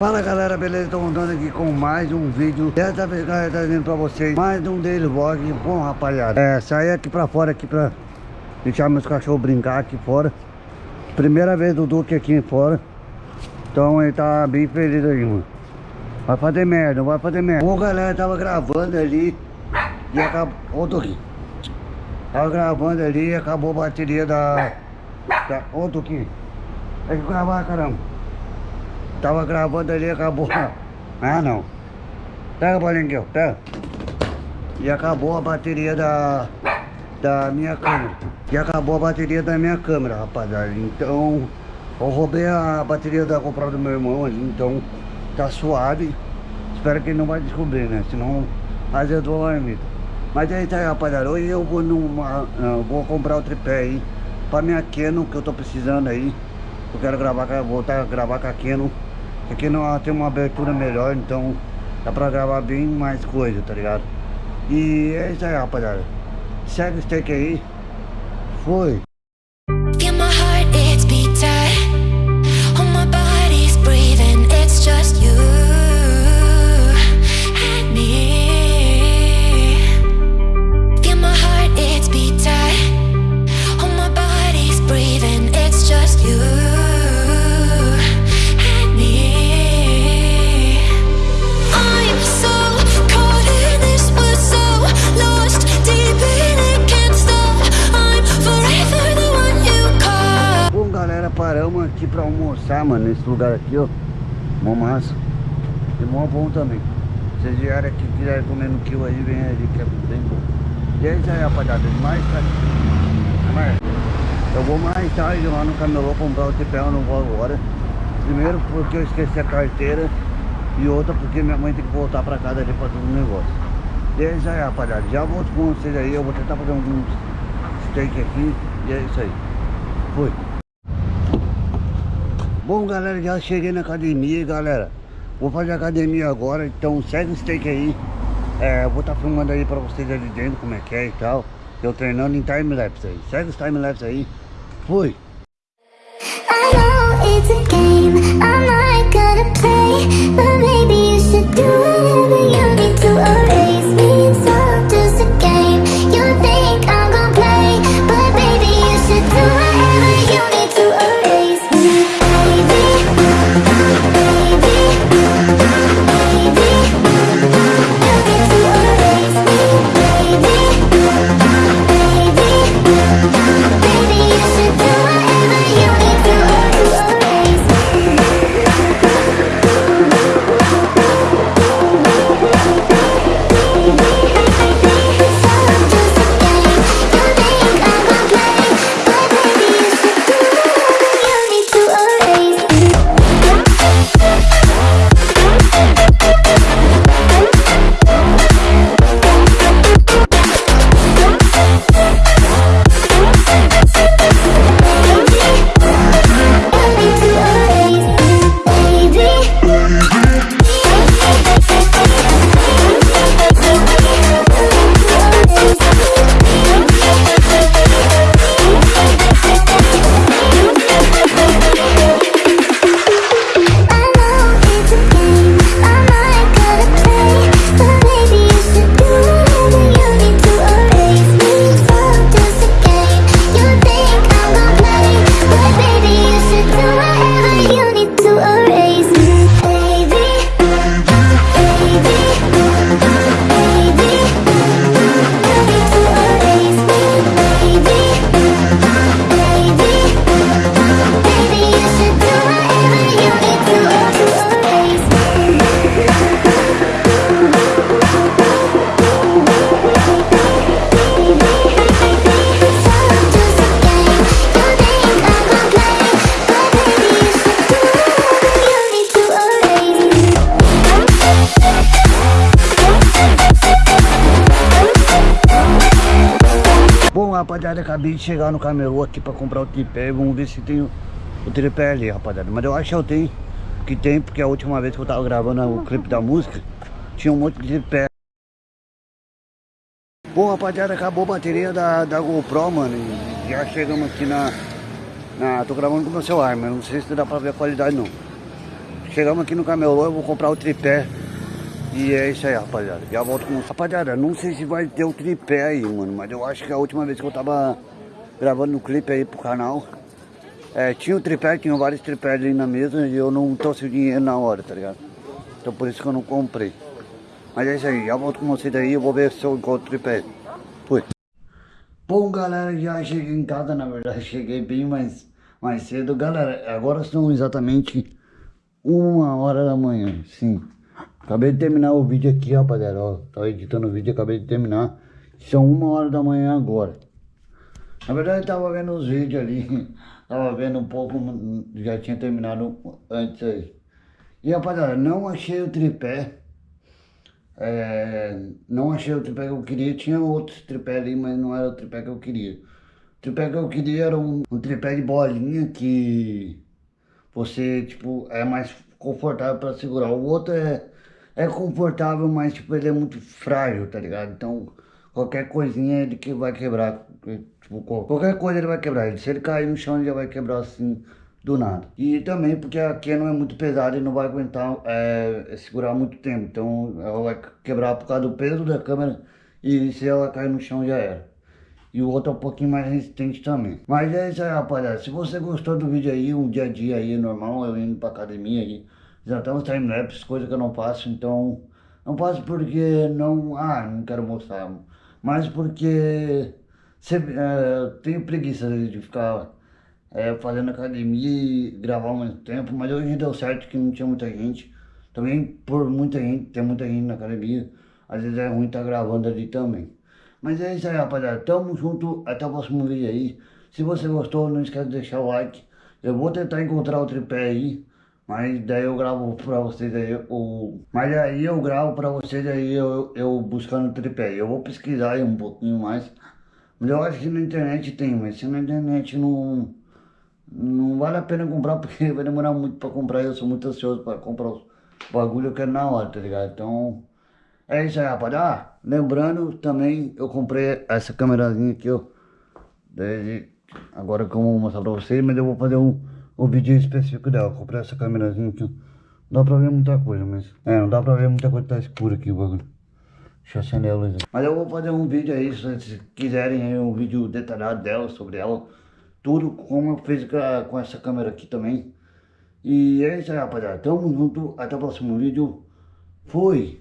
Fala galera, beleza? Estou montando aqui com mais um vídeo. Dessa vez galera, trazendo pra vocês mais um daily vlog. Bom rapaziada, é, sair aqui pra fora aqui pra deixar meus cachorros brincar aqui fora. Primeira vez do Duque aqui fora. Então ele tá bem feliz aí, mano. Vai fazer merda, vai fazer merda. Bom galera, tava gravando ali E acabou, ô Duque. Tava gravando ali e acabou a bateria da... da... Ô Duque. Tem que gravar caramba Tava gravando ali e acabou. Ah não. Pega ó. Pega. E acabou a bateria da. Da minha câmera. E acabou a bateria da minha câmera, rapaziada. Então. Eu roubei a bateria da comprada do meu irmão ali, então tá suave. Espero que ele não vai descobrir, né? Senão azedou a marmita. Mas é isso aí, rapaziada. Hoje eu vou numa. Uh, vou comprar o tripé aí. Pra minha Canon que eu tô precisando aí. Eu quero gravar, voltar a gravar com a Canon. Aqui não tem uma abertura melhor, então dá pra gravar bem mais coisa, tá ligado? E é isso aí, rapaziada. Segue o steak aí. Foi. Pra almoçar, mano, nesse lugar aqui, ó. Mó massa. E mó bom também. Vocês vieram aqui, quiserem comer no quilo aí, vem ali, que é bem bom. E é isso aí, rapaziada. Mais tarde. Mas eu vou mais tarde lá no camelô comprar o tripé, eu não vou agora. Primeiro porque eu esqueci a carteira. E outra porque minha mãe tem que voltar pra casa ali pra fazer um negócio. E é isso aí, rapaziada. Já volto com vocês aí. Eu vou tentar fazer alguns steak aqui. E é isso aí. Fui. Bom, galera, já cheguei na academia, galera. Vou fazer academia agora, então segue o steak aí. É, vou estar filmando aí pra vocês ali dentro como é que é e tal. Eu treinando em time-lapse aí. Segue os time-lapse aí. Fui. I know it's a game rapaziada, acabei de chegar no camelô aqui pra comprar o tripé. Vamos ver se tem o, tripé ali, rapaziada. Mas eu acho que eu tenho, que tem, porque a última vez que eu tava gravando o clipe da música, tinha um monte de tripé. Bom, rapaziada, acabou a bateria da, da GoPro, mano. Já chegamos aqui na, na... Tô gravando com o meu celular, mas não sei se dá pra ver a qualidade, não. chegamos aqui no camelô, eu vou comprar o tripé. E é isso aí, rapaziada. Já volto com... Rapaziada, não sei se vai ter o tripé aí, mano. Mas eu acho que a última vez que eu tava gravando no clipe aí pro canal... É, tinha o tripé, tinha vários tripés ali na mesa e eu não trouxe o dinheiro na hora, tá ligado? Então por isso que eu não comprei. Mas é isso aí, já volto com vocês aí, eu vou ver se eu encontro o tripé. Fui. Bom, galera, já cheguei em casa, na verdade, cheguei bem mais, mais cedo. Galera, agora são exatamente uma hora da manhã, sim. Acabei de terminar o vídeo aqui, rapaziada, ó. Tava editando o vídeo, acabei de terminar. São uma hora da manhã agora. Na verdade, eu tava vendo os vídeos ali. Tava vendo um pouco, já tinha terminado antes aí. E rapaziada, não achei o tripé. É, não achei o tripé que eu queria. Tinha outros tripé ali, mas não era o tripé que eu queria. O tripé que eu queria era um, um tripé de bolinha que você, tipo, é mais confortável para segurar. O outro é, é confortável, mas, tipo, ele é muito frágil, tá ligado? Então, qualquer coisinha ele que vai quebrar. Tipo, qualquer coisa ele vai quebrar. Se ele cair no chão, ele já vai quebrar assim, do nada. E também porque a não é muito pesada e não vai aguentar é, segurar muito tempo. Então, ela vai quebrar por causa do peso da câmera. E se ela cair no chão, já era. E o outro é um pouquinho mais resistente também. Mas é isso aí, rapaziada. Se você gostou do vídeo aí, um dia a dia aí, normal, eu indo pra academia aí. Já estamos timelapse, coisa que eu não faço, então... Não faço porque não... Ah, não quero mostrar. Mas porque... Sempre, é, tenho preguiça de ficar é, fazendo academia e gravar ao mesmo tempo. Mas hoje deu certo que não tinha muita gente. Também por muita gente, tem muita gente na academia. Às vezes é ruim estar tá gravando ali também. Mas é isso aí, rapaziada. Tamo junto. Até o próximo vídeo aí. Se você gostou, não esquece de deixar o like. Eu vou tentar encontrar o tripé aí. Mas daí eu gravo pra vocês aí o... Mas aí eu gravo pra vocês aí eu, eu buscando tripé. Eu vou pesquisar aí um pouquinho mais. Mas eu acho que na internet tem, mas se na internet não... Não vale a pena comprar porque vai demorar muito pra comprar. Eu sou muito ansioso pra comprar os bagulho eu quero na hora, tá ligado? Então... É isso aí, rapaziada. Ah, lembrando também, eu comprei essa câmerazinha aqui, ó. Desde agora que eu vou mostrar pra vocês, mas eu vou fazer um, um vídeo específico dela. Comprei essa câmerazinha aqui. Não dá pra ver muita coisa, mas... É, não dá pra ver muita coisa, tá escuro aqui o bagulho. Deixa eu acender a luz aqui. Mas eu vou fazer um vídeo aí, se quiserem aí, um vídeo detalhado dela, sobre ela. Tudo como eu fiz com essa câmera aqui também. E é isso aí, rapaziada. Tamo junto. Até o próximo vídeo. Fui!